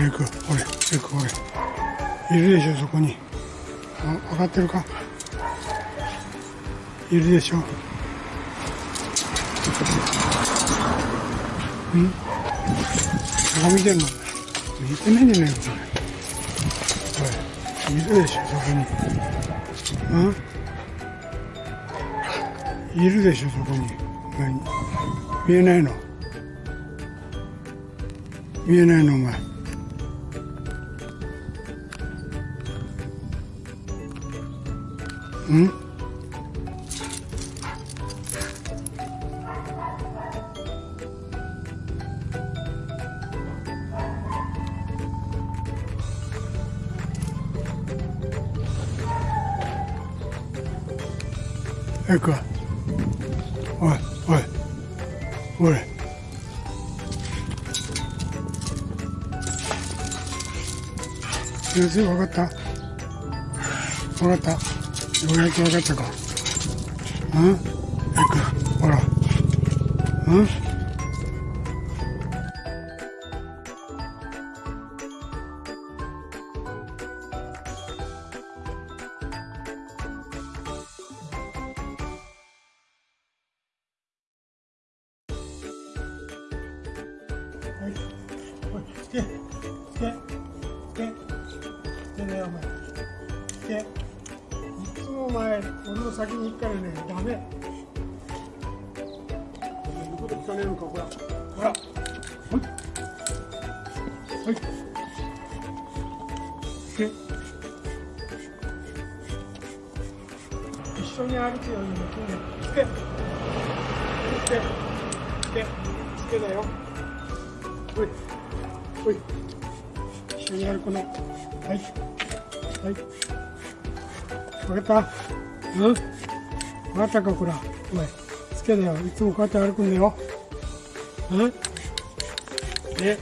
レイク、ほれ、レイク、ほれ。いるでしょ、そこに。あ、分かってるか？いるでしょ。ん？どこ見てんの？見てないんじゃないか、これ。い、いるでしょ、そこに。ん？いるでしょ、そこに。何？見えないの？見えないの、お前。うん？えかおいおい。おい先生分かった。分かった。ようやく分かったか。うん？ほら。うん？はい。おい、つけ、つけ、つけ、つけね、お前。つけ。もお前俺の先に行くからねダメ。言うこと聞かねえのかほらほら。はい。はい。で一緒に歩くようにも筋肉つけつけつけつけだよ。ほい。ほい。一緒に歩くの。はい。はい分か。ったうん？分かったかこら。お前つけだよ。いつもこうやって歩くんだよ。うん？え